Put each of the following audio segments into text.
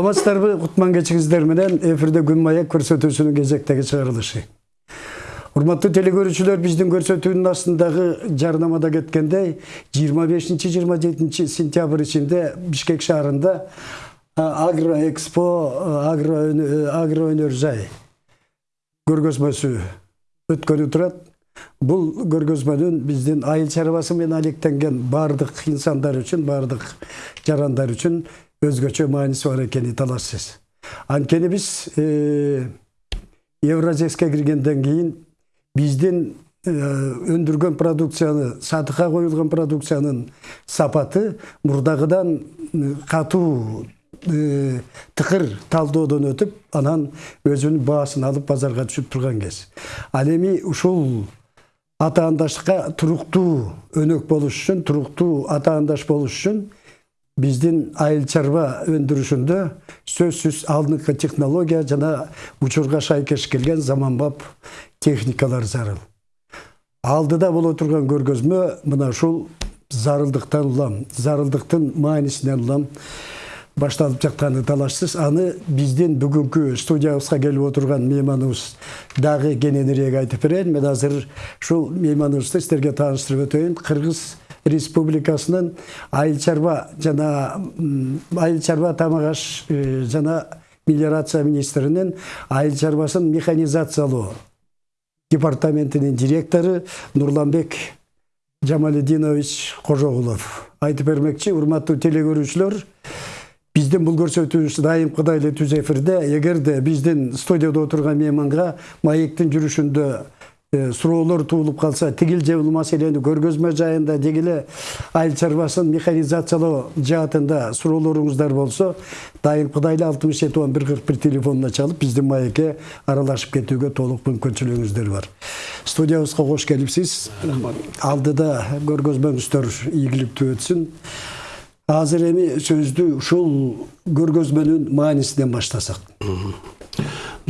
саламатсыздарбы кутман кечиңиздер менен эфирде күн маек көрсөтүүсүнүн кезектеги чыгарылышы урматтуу телекөрүүчүлөр биздин көрсөтүүнүн астындагы жарнамада кеткендей 25-27 сентябрь ичинде бишкек шаарында агроэкспо агроөнөр жай көргөзмөсү өткөнү турат бул көргөзмөнүн биздин айыл чарбасы менен алектенген баардык инсандар үчүн баардык жарандар үчүн өзгөчө мааниси бар экени талашсыз анткени биз евразеске киргенден кийин биздин өндүргөн продукцияны сатыкка коюлган продукциянын сапаты мурдагыдан катуу тыкыр талдоодон өтүп анан өзүнүн баасын алып базарга түшүп турган кез ал эми ушул атаандаштыкка туруктуу өнөк болуш үчүн туруктуу атаандаш болуш үчүн биздин айыл чарба өндүрүшүндө сөзсүз алдыңкы технология жана учурга шайкеш келген заманбап техникалар зарыл. Алдыда боло турган көргөзмө мына ушул зарылдыктан улам зарылдыктын маанисинен улам башталып жатканы талашсыз. Аны биздин бүгүнкү студиябызга келип отурган мейманыбыз дагы кененирээк айтып берейин мен азыр ушул мейманыбызды сиздерге тааныштырып өтөйүн кыргыз республикасынын айыл чарба жана айыл чарба тамак аш жана мелиорация министринин айыл чарбасын механизациялоо департаментинин директору нурланбек жамалидинович кожогулов айтып бермекчи урматтуу телекөрүүчүлөр биздин бул көрсөтүүбүз дайымкыдай эле түз эфирде эгерде биздин студияда отурган мейманга маектин жүрүшүндө суроолор туулуп калса тигил же бул маселени көргөзмө жайында дегиле айыл чарбасын механизациялоо жаатында суроолоруңуздар болсо дайымкыдай эле алтымыш жети он бир кырк бир телефонуна чалып биздин маекке аралашып кетүүгө толук мүмкүнчүлүгүңүздөр бар. Студиябызга кош келипсиз алдыда көргөзмөңүздөр ийгиликтүү өтсүн азыр эми сөздү ушул көргөзмөнүн маанисинен баштасак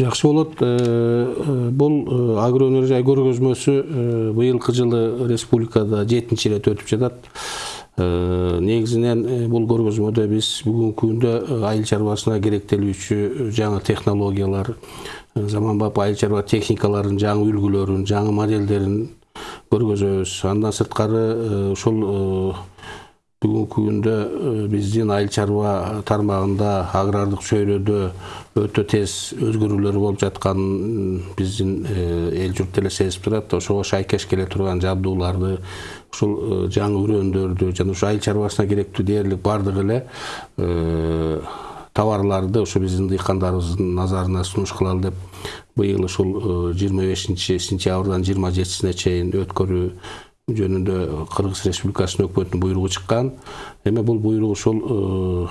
жакшы болот э, э, бул э, агроөнөр жай көргөзмөсү быйылкы жылы республикада жетинчи ирет өтүп жатат негизинен бул көргөзмөдө биз бүгүнкү күндө айыл чарбасына керектелүүчү жаңы технологиялар заманбап айыл чарба техникаларынын жаңы үлгүлөрүн жаңы моделдерин көргөзөбүз андан сырткары ушул бүгүнкү күндө биздин айыл чарба тармагында агрардык чөйрөдө өтө тез өзгөрүүлөр болуп жатканын биздин эл журт деле сезип турат ошого шайкеш келе турган жабдууларды ушул жаңы үрөндөрдү жана ушу айыл чарбасына керектүү дээрлик баардык эле товарларды ушу биздин дыйкандарыбыздын назарына сунуш кылалы деп быйыл ушул жыйырма бешинчи сентябрдан жыйырма жетисине чейин өткөрүү жөнүндө кыргыз республикасынын өкмөтүнүн буйругу чыккан. Эми бул буйрук ушул э,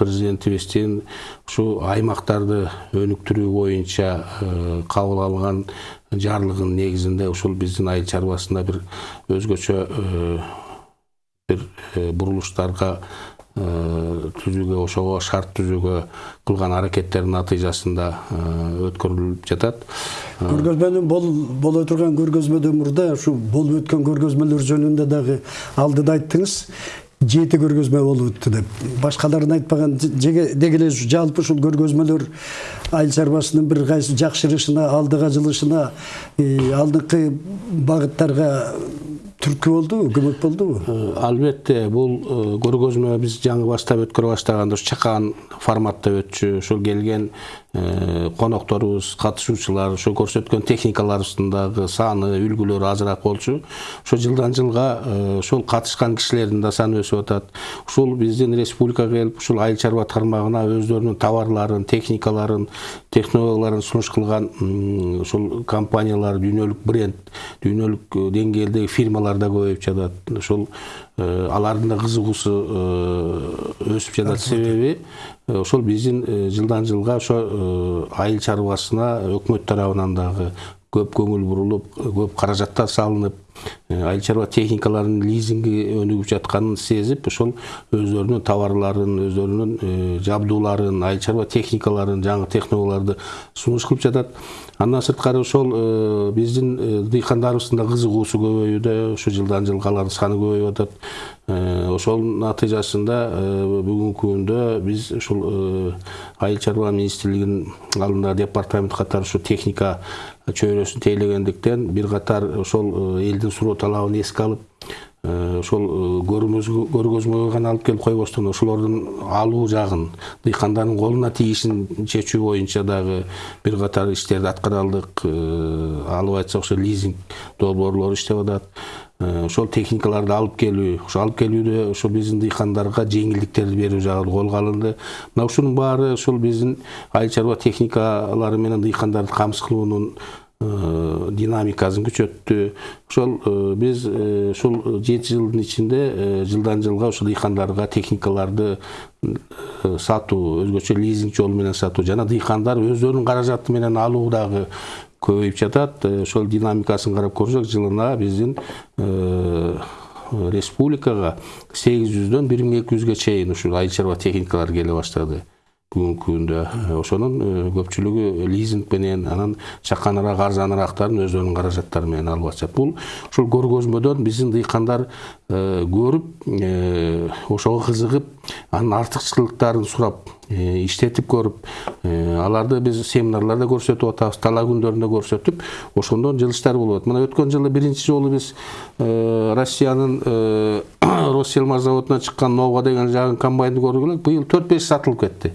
президентибиздин ушу аймактарды өнүктүрүү боюнча э, кабыл алган жарлыгынын негизинде ушул биздин айыл чарбасында бир өзгөчө э, бир бурулуштарга түзүүгө ошого шарт түзүүгө кылган аракеттердин натыйжасында өткөрүлүп жатат. Көргөзмөнүн боло турган көргөзмөдөн мурда ушу болуп өткөн көргөзмөлөр жөнүндө дагы алдыда айттыңыз. Жети көргөзмө болуп өттү деп. Башкаларын айтпаган деги эле жалпы ушул көргөзмөлөр айыл чарбасынын бир кайсы жакшырышына алдыга жылышына алдыңкы багыттарга түрткү болдубу көмөк болдубу албетте бул көргөзмө биз жаңы баштап өткөрө баштаганда ушу чакан форматта өтчү ушул келген конокторубуз катышуучулар ошо көрсөткөн техникаларыбыздын дагы саны үлгүлөрү азыраак болчу. Ошо жылдан жылга ошол катышкан кишилердин да саны өсүп атат. Ушул биздин республикага келип ушул айыл чарба тармагына өздөрүнүн товарларын техникаларын технологияларын сунуш кылган ушул компаниялар дүйнөлүк бренд дүйнөлүк деңгээлдеги фирмалар да көбөйүп жатат. Ушул алардын да кызыгуусу өсүп жатат. Себеби ошол биздин жылдан жылга ошо айыл чарбасына өкмөт тарабынан дагы көп көңүл бурулуп көп каражаттар салынып айыл чарба техникаларынын лизинги өнүгүп жатканын сезип ошол өздөрүнүн товарларын өздөрүнүн жабдууларын айыл чарба техникаларын жаңы технологияларды сунуш кылып жатат. Андан сырткары ошол биздин дыйкандарыбыздын да кызыгуусу көбөйүүдө ушу жылдан жылга алардын саны көбөйүп атат. Ошол натыйжасында бүгүнкү күндө биз ушул айыл чарба министрлигинин алдындагы департамент катары ушу техника чөйрөсүн тейлегендиктен бир катар ошол элдин суроо талабын эске алып ошол көргөзмөгө гана алып келип койбостон. Ошолордун алуу жагын дыйкандардын колуна тийишин чечүү боюнча дагы бир катар иштерди аткара алдык алып айтсак ошо лизинг долбоорлору иштеп атат ошол техникаларды алып келүү ошо алып келүүдө ошо биздин дыйкандарга жеңилдиктерди берүү жагы колго алынды. Мына ушунун баары ошол биздин айыл чарба техникалары менен дыйкандарды камсыз кылуунун динамикасын күчөттү. Ошол биз ушул жети жылдын ичинде жылдан жылга ушул дыйкандарга техникаларды сатуу өзгөчө лизинг жолу менен сатуу жана дыйкандар өздөрүнүн каражаты менен алуу дагы көбөйүп жатат ошол динамикасын карап көрсөк жылына биздин республикага сегиз жүздөн бир миң эки жүзгө чейин ушул айыл чарба техникалары келе баштады. Бүгүнкү күндө ошонун көпчүлүгү лизинг менен анан чаканыраак арзаныраактарын өздөрүнүн каражаттары менен алып атышат бул ушул көргөзмөдөн биздин дыйкандар көрүп ошого кызыгып анын артыкчылыктарын сурап иштетип көрүп аларды биз семинарларда көрсөтүп атабыз талаа күндөрүндө көрсөтүп ошондон жылыштар болуп атат мына өткөн жылы биринчи жолу биз россиянын россельмаш заводунан чыккан нова деген жагын комбайнды көргүлө быйыл төрт беш сатылып кетти.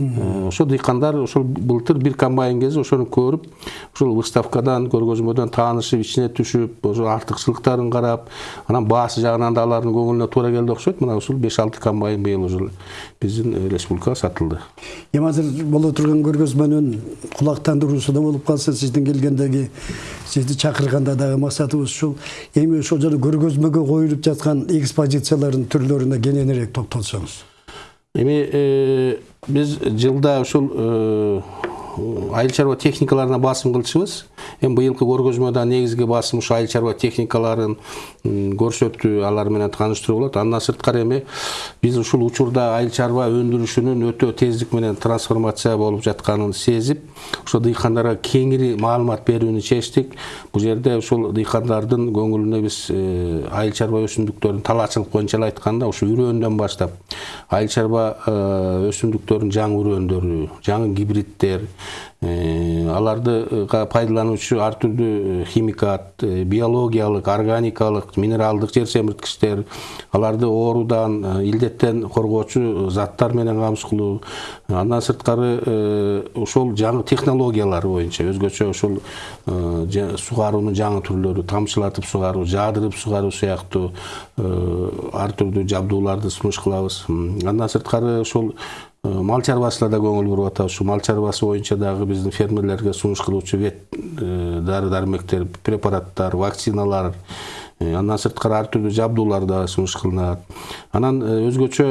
Ошо дыйкандар ошол былтыр бир комбайн кезип ошону көрүп ушул выставкадан көргөзмөдөн таанышып ичине түшүп ошо артыкчылыктарын карап анан баасы жагынан да алардын көңүлүнө туура келди окшойт. Мына ушул беш алты комбайн быйыл уже биздин республикага сатылды. Эми азыр боло турган көргөзмөнүн кулактандыруусу да болуп калса сиздин келгендеги сизди чакырганда дагы максатыбыз ушул. Эми ошол жана көргөзмөгө коюлуп жаткан экспозициялардын түрлөрүнө кененирээк токтолсоңуз. Эми биз жылда ушул айыл чарба техникаларына басым кылчубуз эми быйылкы көргөзмөдө негизги басым ушу айыл чарба техникаларын көрсөтүү алар менен тааныштыруу болот андан сырткары эми биз ушул учурда айыл чарба өндүрүшүнүн өтө тездик менен трансформация болуп жатканын сезип ошо дыйкандарга кеңири маалымат берүүнү чечтик бул жерде ушул дыйкандардын көңүлүнө биз айыл чарба өсүмдүктөрүн талаачылык боюнча эле айтканда ушу үрөөндөн баштап. Айыл чарба өсүмдүктөрүнүн жаңы үрөөндөрү жаңы гибридтер аларды пайдалануучу ар түрдүү химикат биологиялык органикалык минералдык жер семирткичтер аларды оорудан илдеттен коргоочу заттар менен камсыз кылуу. Андан сырткары ошол жаңы технологиялар боюнча өзгөчө ошол сугаруунун жаңы түрлөрү тамчылатып сугаруу жаадырып сугаруу сыяктуу ар түрдүү жабдууларды сунуш кылабыз. Андан сырткары ошол мал чарбасына да көңүл буруп атабыз ушу мал чарбасы боюнча дагы биздин фермерлерге сунуш кылуучу вет дары дармектер препараттар вакциналар андан сырткары ар түрдүү жабдуулар дагы сунуш кылынат. Анан өзгөчө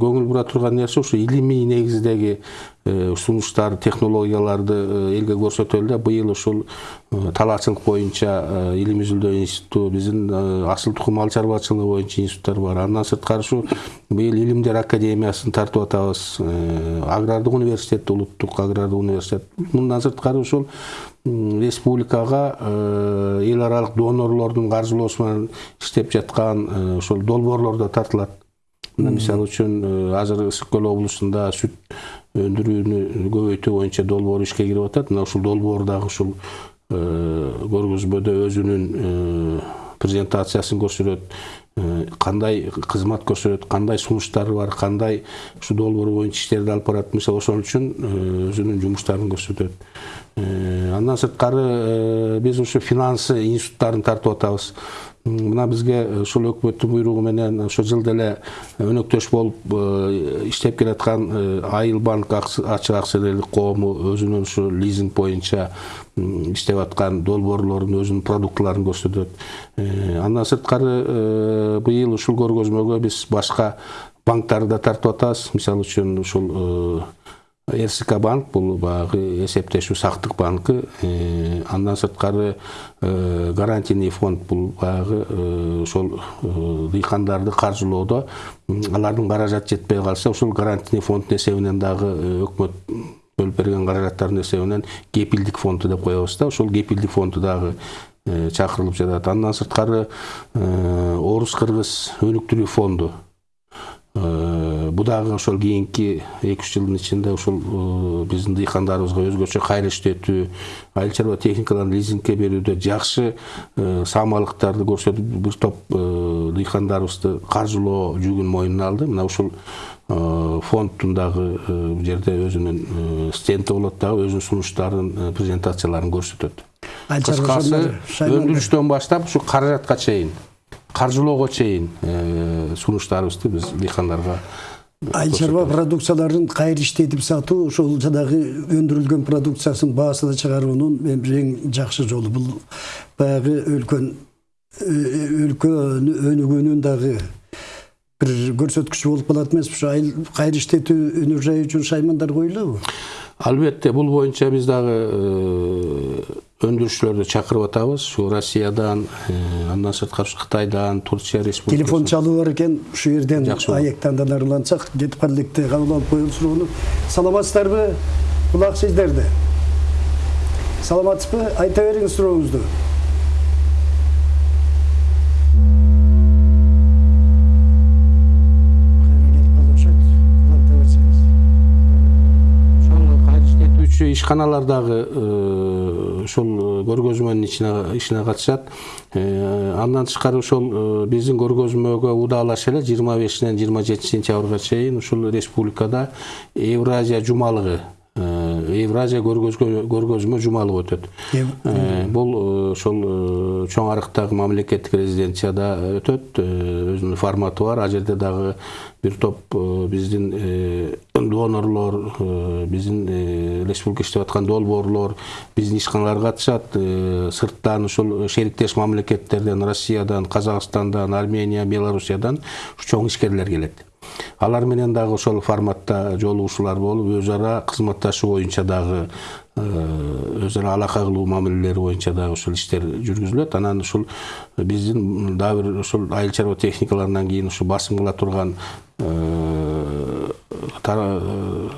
көңүл бура турган нерсе ушу илимий негиздеги сунуштар технологияларды элге көрсөтөлү да быйыл ушул талаачылык боюнча илим изилдөө институту биздин асыл тукум мал чарбачылыгы боюнча институттар бар. Андан сырткары ушу быйыл илимдер академиясын тартып атабыз. Агрардык университет улуттук агрардык университет. Мындан сырткары ушул республикага эл аралык донорлордун каржылоосу менен иштеп жаткан ошол долбоорлор да тартылат мына мисалы үчүн азыр ысык көл облусунда сүт өндүрүүнү көбөйтүү боюнча долбоор ишке кирип атат мына ушул долбоор дагы ушул көргөзмөдө өзүнүн презентациясын көрсөтөт кандай кызмат көрсөтөт кандай сунуштары бар кандай ушул долбоор боюнча иштерди алып барат мисалы ошон үчүн өзүнүн жумуштарын көрсөтөт андан сырткары биз ушу финансы институттарын тартып атабыз мына бизге ушул өкмөттүн буйругу менен ошо жылда эле өнөктөш болуп иштеп келаткан айыл банк ачык акционерлик коому өзүнүн ушу лизинг боюнча иштеп аткан долбоорлорун өзүнүн продуктыларын көрсөтөт. Андан сырткары быйыл ушул көргөзмөгө биз башка банктарды да тартып атабыз. Мисалы үчүн ушул рск банк бул баягы эсептешүү сактык банкы андан сырткары гарантийный фонд бул баягы ошол дыйкандарды каржылоодо алардын каражаты жетпей калса ушул гарантийный фонддун эсебинен дагы өкмөт бөлүп берген каражаттардын эсебинен кепилдик фонду деп коебуз да ошол кепилдик фонду дагы чакырылып жатат андан сырткары орус кыргыз өнүктүрүү фонду бул дагы ошол кийинки эки үч жылдын ичинде ушул биздин дыйкандарыбызга өзгөчө кайра иштетүү айыл чарба техникаларын лизингке берүүдө жакшы саамалыктарды көрсөтүп бир топ дыйкандарыбызды каржылоо жүгүн мойнуна алды. Мына ушул фонддун дагы бул жерде өзүнүн стенди болот дагы өзүнүн сунуштарын презентацияларын көрсөтөт. Кыскасы өндүрүштөн баштап ушу каражатка чейин каржылоого чейин сунуштарыбызды биз дыйкандарга айыл чарба продукцияларын кайра иштетип сатуу ошол жанагы өндүрүлгөн продукциясын баасына чыгаруунун эң жакшы жолу бул баягы өлкөн өлкөнүн өнүгүүнүн дагы бир көрсөткүчү болуп калат эмеспи ушу айыл кайра иштетүү өнөр жайы үчүн шаймандар коюлабы албетте бул боюнча биз дагы өндүрүүчүлөрдү чакырып атабыз ушу россиядан андан сырткары кытайдан турция республикасы телефон чалуу бар экен ушул жерден аектандан арылансак жетип кала электе кабыл алып коелу суроону саламатсыздарбы? Кулак сиздерде саламатсызбы? Айта бериңиз сурооңузду ишканалардагы ошол көргөзмөнүн ишине катышат андан тышкары ошол биздин көргөзмөгө удаалаша эле жыйырма бешинен жыйырма жетинчи сентябрга чейин ушул республикада евразия жумалыгы евразия көргөзмө жумалыгы өтөт. Бул ошол чоң арыктагы мамлекеттик резиденцияда өтөт. Өзүнүн форматы бар. Ал жерде дагы бир топ биздин донорлор биздин республика иштеп аткан долбоорлор биздин ишканалар катышат сырттан ушул шериктеш мамлекеттерден россиядан казакстандан армения белоруссиядан чоң ишкерлер келет алар менен дагы ошол форматта жолугушуулар болуп өз ара кызматташуу боюнча дагы өз ара алака кылуу мамилелери боюнча дагы ушул иштер жүргүзүлөт. Анан ушул биздин дагы бир ушул айыл чарба техникаларынан кийин ушу басым кыла турган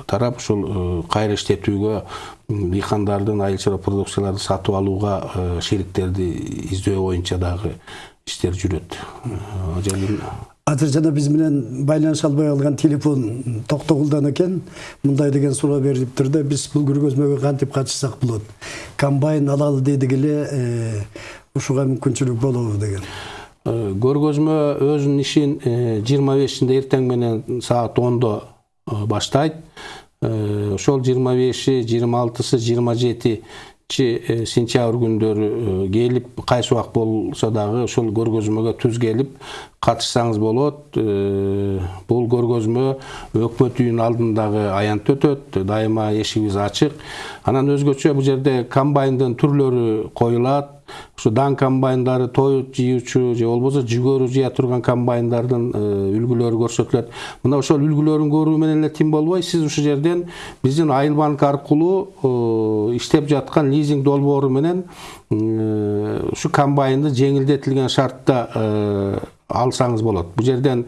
тарап ушул кайра иштетүүгө дыйкандардын айыл чарба продукцияларын сатып алууга шериктерди издөө боюнча дагы иштер жүрөт азыр жана биз менен байланыша албай калган телефон токтогулдан экен мындай деген суроо берилиптир да биз бул көргөзмөгө кантип катышсак болот. Комбайн алалы дедик эле ушуга мүмкүнчүлүк болобу деген көргөзмө өзүнүн ишин жыйырма бешинде эртең менен саат ондо баштайт ошол жыйырма беши жыйырма алтысы жыйырма жети сентябрь күндөрү келип кайсы убак болсо дагы ошол көргөзмөгө түз келип катышсаңыз болот бул көргөзмө өкмөт үйүнүн алдындагы аянтта өтөт дайыма эшигибиз ачык анан өзгөчө бул жерде комбайндын түрлөрү коюлат ушу дан комбайндары той жыюучу же болбосо жүгөрү жыя турган комбайндардын үлгүлөрү көрсөтүлөт мына ошол үлгүлөрүн көрүү менен эле тим болбой сиз ушул жерден биздин айыл банк аркылуу иштеп жаткан лизинг долбоору менен ушу комбайнды жеңилдетилген шартта алсаңыз болот бул жерден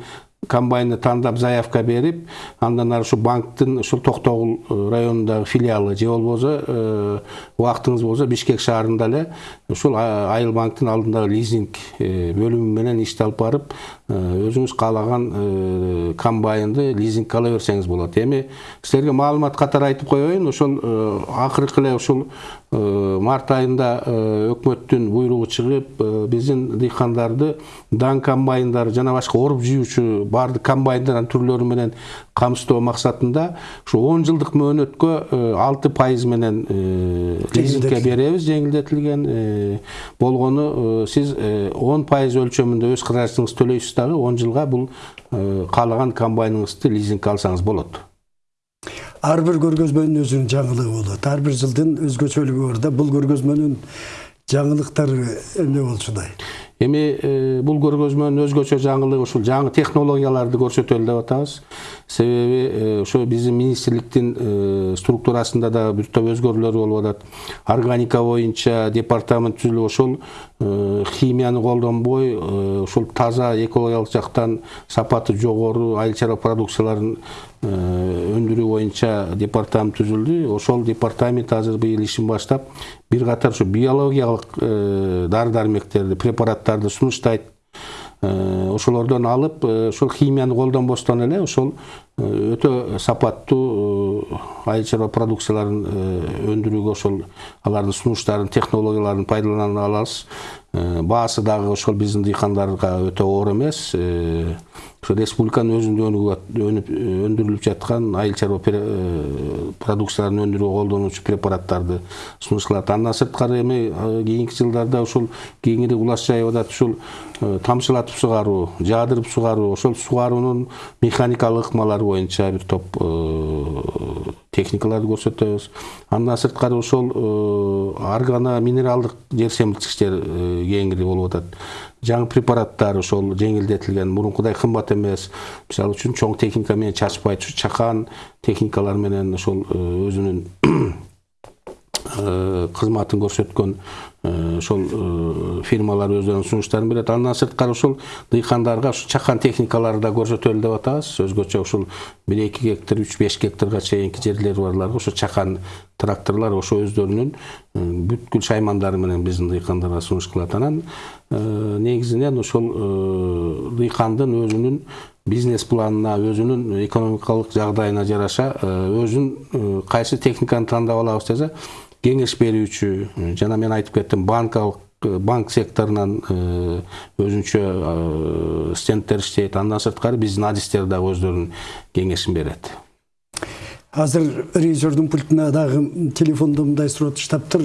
комбайнды тандап заявка берип андан ары ушу банктын ушул токтогул районундагы филиалы же болбосо убактыңыз болсо бишкек шаарында эле ушул айыл банктын алдындагы лизинг бөлүмү менен ишти алып барып өзүңүз каалаган комбайнды лизингке ала берсеңиз болот. Эми силерге маалымат катары айтып коеюн ошол акыркы эле ушул март айында өкмөттүн буйругу чыгып биздин дыйкандарды дан комбайндары жана башка оруп жыюучу баардык комбайндардын түрлөрү менен камсыздоо максатында ушу он жылдык мөөнөткө алты пайыз менен лизингке беребиз жеңилдетилген болгону сиз он пайыз өлчөмүндө өз каражатыңызды төлөйсүз дагы он жылга бул каалаган комбайныңызды лизингке алсаңыз болот ар бир көргөзмөнүн өзүнүн жаңылыгы болот. Ар бир жылдын өзгөчөлүгү бар да бул көргөзмөнүн жаңылыктары эмне болчудай эми бул көргөзмөнүн өзгөчө жаңылыгы ушул жаңы технологияларды көрсөтөлү деп атабыз. Себеби ошо биздин министрликтин структурасында да бир топ өзгөрүүлөр болуп атат. Органика боюнча департамент түзүлүп ошол химияны колдонбой ушул таза экологиялык жактан сапаты жогору айыл чарба продукцияларын өндүрүү боюнча департамент түзүлдү ошол департамент азыр быйыл ишин баштап бир катар ушу биологиялык дары дармектерди препараттарды сунуштайт. Ошолордон алып ошол химияны колдонбостон эле ошол өтө сапаттуу айыл чарба продукцияларын өндүрүүгө ошол алардын сунуштарын технологияларын пайдалана алабыз баасы дагы ошол биздин дыйкандарга өтө оор эмес. Республиканын өзүндө өндүрүлүп жаткан айыл чарба продукцияларын өндүрүүгө колдонуучу препараттарды сунушталат андан сырткары эми кийинки жылдарда ушул кеңири улас жайып атат ушул тамчылатып сугаруу жаадырып сугаруу ошол сугаруунун механикалык ыкмалары боюнча бир топ техникаларды көрсөтөбүз. Андан сырткары ошол аргано минералдык жер семирткичтер кеңири болуп атат. Жаңы препараттар ошол жеңилдетилген мурункудай кымбат эмес мисалы үчүн чоң техника менен чачпайт ушу чакан техникалар менен ошол өзүнүн кызматын көрсөткөн ошол фирмалар өздөрүнүн сунуштарын берет андан сырткары ошол дыйкандарга ушу чакан техникаларды да көрсөтөлү деп атабыз. Өзгөчө ушул бир эки гектар үч беш гектарга чейинки жерлери барларга ошо чакан тракторлор ошо өздөрүнүн бүткүл шаймандары менен биздин дыйкандарга сунуш кылат. Анан негизинен ошол дыйкандын өзүнүн бизнес планына өзүнүн экономикалык жагдайына жараша өзүн кайсы техниканы тандап алабыз десе кеңеш берүүчү жана мен айтып кеттим банкалык банк секторунан өзүнчө стендтер иштейт андан сырткары биздин адистер дагы өздөрүнүн кеңешин берет. Азыр режиссердун пультуна дагы телефондо мындай суроо туштаптыр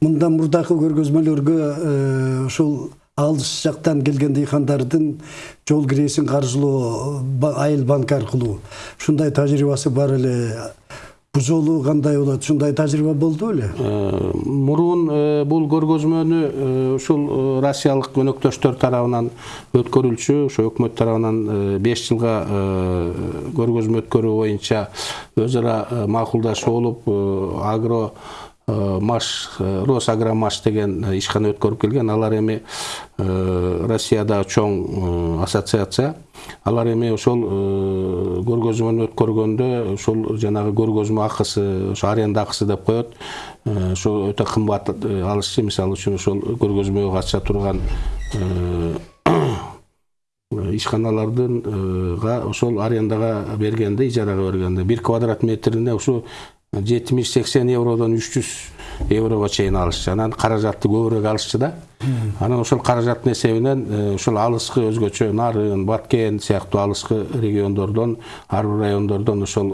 мындан мурдакы көргөзмөлөргө ушул алыс жактан келген дыйкандардын жол киресин каржылоо айыл банк аркылуу. Ушундай тажрыйбасы бар эле. Жолу кандай болот ушундай тажрыйба болду беле мурун бул көргөзмөнү ушул россиялык өнөктөштөр тарабынан өткөрүлчү ошо өкмөт тарабынан беш жылга көргөзмө өткөрүү боюнча өз ара макулдашуу болуп агро маш росагромаш деген ишкана өткөрүп келген. Алар эми россияда чоң ассоциация. Алар эми ошол көргөзмөнү өткөргөндө ошол жанагы көргөзмө акысы ошо аренда акысы деп коет. Ошо өтө кымбат алышчу мисалы үчүн ошол көргөзмөгө катыша турган ишканалардынга ошол арендага бергенде ижарага бергенде бир квадрат метрине ушу жетимиш сексен евродон үч жүз еврого чейин алышчу анан каражатты көбүрөөк алышчу да анан ошол каражаттын эсебинен ушул алыскы өзгөчө нарын баткен сыяктуу алыскы региондордон ар бир райондордон ошол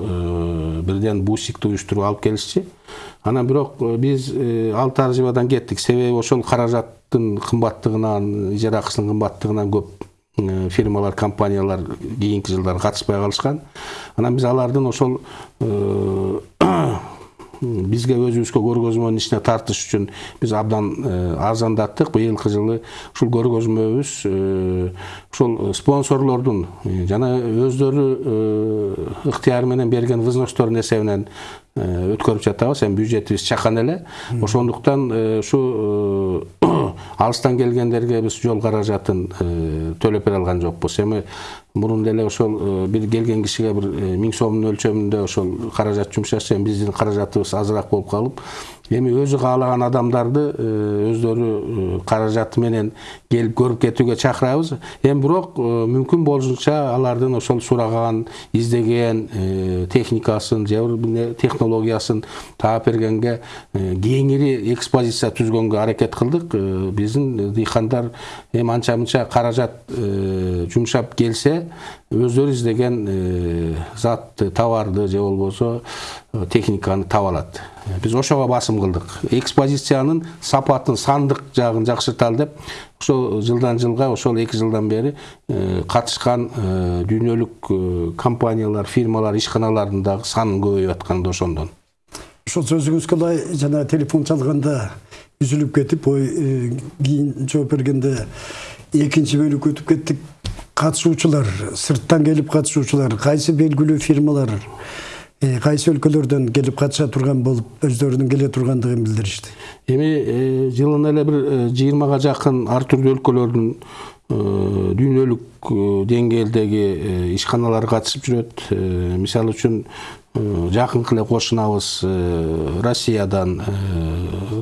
бирден бусикти уюштуруп алып келишчи анан бирок биз ал тажрыйбадан кеттик себеби ошол каражаттын кымбаттыгынан ижара акысынын кымбаттыгынан көп фирмалар компаниялар кийинки жылдары катышпай калышкан анан биз алардын ошол бизге өзүбүзгө көргөзмөнүн ичине тартыш үчүн биз абдан арзандаттык. Быйылкы жылы ушул көргөзмөбүз ушул спонсорлордун жана өздөрү ыктыяры менен берген взностордун эсебинен өткөрүп жатабыз. Эми бюджетибиз чакан эле. Ошондуктан ушу алыстан келгендерге биз жол каражатын төлөп бере алган жокпуз. Эми мурун деле ошол бир келген кишиге бир миң сомдун өлчөмүндө ошол каражат жумшашчу эми биздин каражатыбыз азыраак болуп калып эми өзү каалаган адамдарды өздөрү каражаты менен келип көрүп кетүүгө чакырабыз эми бирок мүмкүн болушунча алардын ошол сураган издеген техникасын же технологиясын таап бергенге кеңири экспозиция түзгөнгө аракет кылдык биздин дыйкандар эми анча мынча каражат жумшап келсе өздөрү издеген затты товарды же болбосо техниканы таба алат биз ошого басым кылдык экспозициянын сапатын сандык жагын жакшырталы деп ошо жылдан жылга ошол эки жылдан бери катышкан дүйнөлүк компаниялар фирмалар ишканалардын дагы саны көбөйүп да ошондон ошол сөзүңүзгө ылай жана телефон чалганда үзүлүп кетип ой кийин жооп бергенде экинчи бөлүккө өтүп кеттик катышуучулар сырттан келип катышуучулар кайсы белгилүү фирмалар кайсы өлкөлөрдөн келип катыша турган болуп өздөрүнүн келе тургандыгын билдиришти эми жылына эле бир жыйырмага жакын ар түрдүү өлкөлөрдүн дүйнөлүк деңгээлдеги ишканалар катышып жүрөт мисалы үчүн жакынкы эле кошунабыз россиядан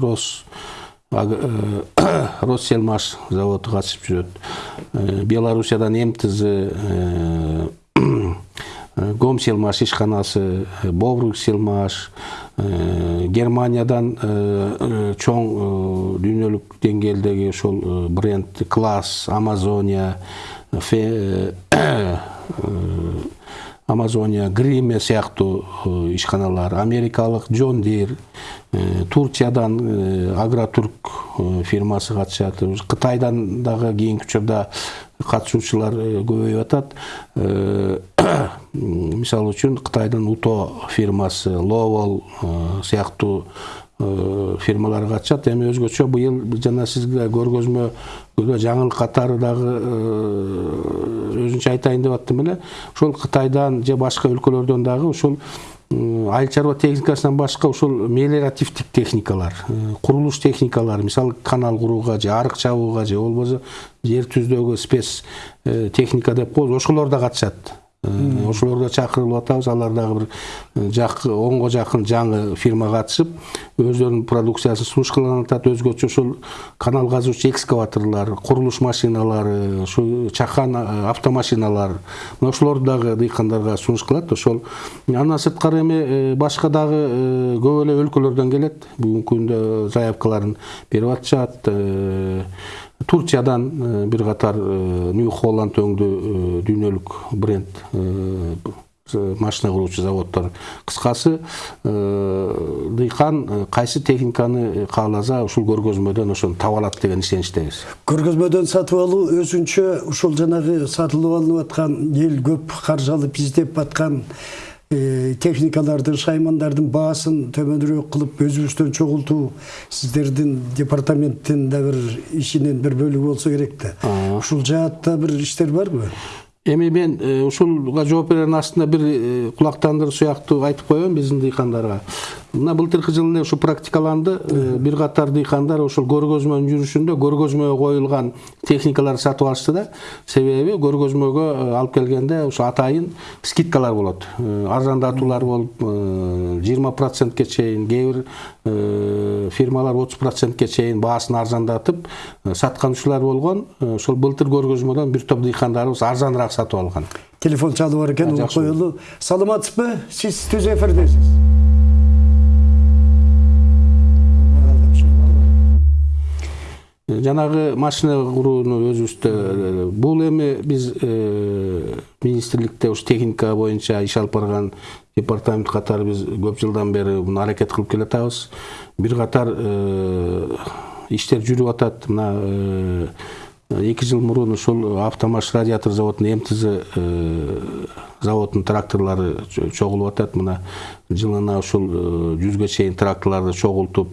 рос россельмаш заводу катышып жүрөт белоруссиядан мтз гомселмаш ишканасы бобрукселмаш германиядан чоң дүйнөлүк деңгээлдеги ошол бренд класс амазония амазония гриме сыяктуу ишканалар америкалык джон дир турциядан агротурк фирмасы катышат. Кытайдан дагы кийинки учурда катышуучулар көбөйүп атат. Мисалы үчүн кытайдын уто фирмасы ловол сыяктуу фирмалар катышат эми өзгөчө быйыл жана сизге көргөзмөгө жаңылык катары дагы өзүнчө айтайын деп аттым эле. Ошол кытайдан же башка өлкөлөрдөн дагы ушул айыл чарба техникасынан башка ушул мелиоративдик техникалар курулуш техникалары мисалы канал курууга же арык чабууга же болбосо жер түздөгү спец техника деп коебуз ошолор да катышат ошолорго чакырылып атабыз. Алар дагы бир онго жакын жаңы фирма катышып өздөрүнүн продукциясын сунушталып атат өзгөчө ошол канал казуучу экскаваторлор курулуш машиналары ушу чакан автомашиналар мына ошолорду дагы дыйкандарга сунуш кылат ошол андан сырткары эми башка дагы көп эле өлкөлөрдөн келет. Бүгүнкү күндө заявкаларын берип атышат турциядан бир катар нью холланд өңдүү дүйнөлүк бренд машина куруучу заводдор кыскасы дыйкан кайсы техниканы кааласа ушул көргөзмөдөн ошону таба алат деген ишеничтебиз көргөзмөдөн сатып алуу өзүнчө ушул жанагы сатылып алынып аткан эл көп каржы алып издеп техникалардын шаймандардын баасын төмөнүрөөк кылып өзүбүздөн чогултуу сиздердин департаменттин да бир ишинин бир бөлүгү болсо керек да ушул жаатта бир иштер барбы эми мен ушулга жооп берердин астында бир кулактандыруу сыяктуу айтып коеюн биздин дыйкандарга мына былтыркы жылы эле ушу практикаланды бир катар дыйкандар ошол көргөзмөнүн жүрүшүндө көргөзмөгө коюлган техникаларды сатып алышты да. Себеби көргөзмөгө алып келгенде ушу атайын скидкалар болот. Арзандатуулар болуп жыйырма процентке чейин кээ бир фирмалар отуз процентке чейин баасын арзандатып сатканчылар болгон ошол былтыр көргөзмөдөн бир топ дыйкандарыбыз арзаныраак сатып алган. Телефон чалуу бар экен коелу. Саламатсызбы? Сиз түз эфирдесиз. Жанагы машина курууну өзүбүздө бул эми биз министрликте ушу техника боюнча иш алып барган департамент катары биз көп жылдан бери муну аракет кылып келатабыз бир катар иштер жүрүп атат мына эки жыл мурун ушул автомаш радиатор заводунун мтз заводунун тракторлору чогулуп атат. Мына жылына ушул жүзгө чейин тракторлорду чогултуп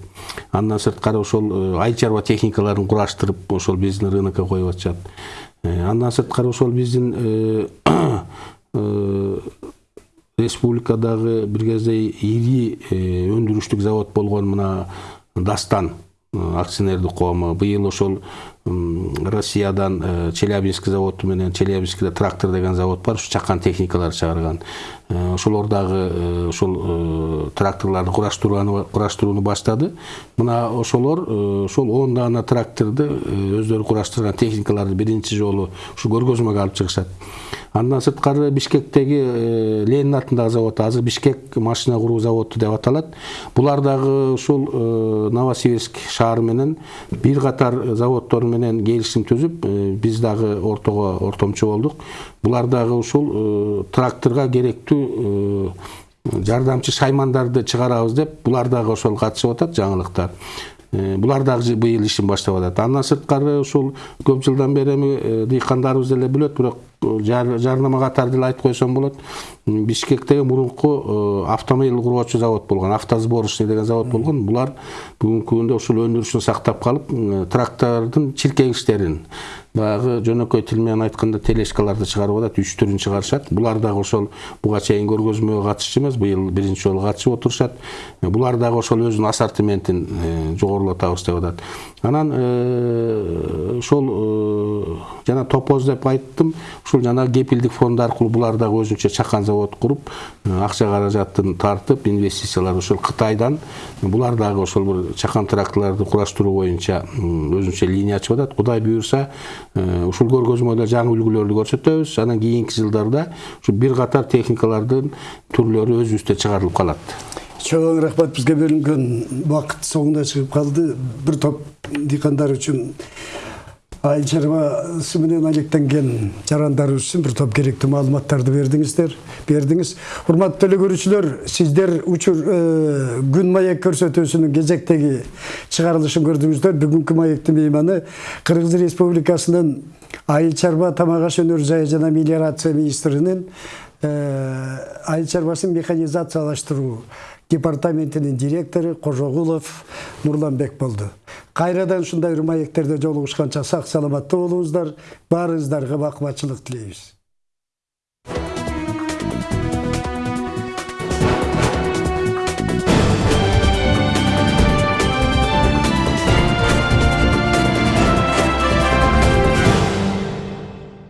андан сырткары ошол айыл чарба техникаларын кураштырып ошол биздин рынокко коюп атышат. Андан сырткары ошол биздин республикадагы бир кезде ири өндүрүштүк завод болгон мына дастан акционердик коому быйыл ошол россиядан челябинск заводу менен челябинскде трактор деген завод бар ушу чакан техникаларды чыгарган. Ошолор дагы ошол тракторлорду кураштырууну баштады. Мына ошолор ошол он даана тракторду өздөрү кураштырган техникаларды биринчи жолу ушу көргөзмөгө алып чыгышат. Андан сырткары бишкектеги ленин атындагы завод азыр бишкек машина куруу заводу деп аталат булар дагы ушул новосибирск шаары менен бир катар заводдор менен келишим түзүп биз дагы ортого ортомчу болдук. Булар дагы ушул тракторго керектүү жардамчы шаймандарды чыгарабыз деп булар дагы ошол катышып атат жаңылыктар. Булар дагы быйыл ишин баштап атат. Андан сырткары ушул көп жылдан бери эми дыйкандарыбыз деле билет бирок жарнама катары деле айтып койсом болот бишкектеги мурунку автомобиль куруучу завод болгон автосборочный деген завод болгон булар бүгүнкү күндө ушул өндүрүшүн сактап калып трактордун чиркегичтерин баягы жөнөкөй тил менен айтканда тележкаларды чыгарып атат үч түрүн чыгарышат булар дагы ошол буга чейин көргөзмөгө катышчу эмес быйыл биринчи жолу катышып отурушат булар дагы ошол өзүнүн ассортиментин жогорулатабыз деп атат анан ошол жана топоз деп айттым. Ушул жана кепилдик фонд аркылуу булар дагы өзүнчө чакан завод куруп э, акча каражатын тартып инвестициялар ошол кытайдан булар дагы ошол бир чакан тракторлорду кураштыруу боюнча өзүнчө линия ачып атат кудай буюрса э, ушул көргөзмөдө жаңы үлгүлөрдү көрсөтөбүз анан кийинки жылдарда ушу бир катар техникалардын түрлөрү өзүбүздө чыгарылып калат. Чоң рахмат бизге бөлүнгөн убакыт соңуна чыгып калды. Бир топ дыйкандар үчүн айыл чарбасы менен алектенген жарандарыбыз үчүн бир топ керектүү маалыматтарды бердиңиздер бердиңиз урматтуу теле көрүүчүлөр сиздер учур э, күн маек көрсөтүүсүнүн кезектеги чыгарылышын көрдүңүздөр бүгүнкү маектин мейманы кыргыз республикасынын айыл чарба тамак аш өнөр жайы жана мелиорация министринин э, айыл чарбасын механизациялаштыруу департаментinin директору Кожогулов Нурланбек болду. Кайрадан ушундай маектерде жолугушканча сак саламатта болуңуздар, баарыңыздарга бакмачылык тилейбиз.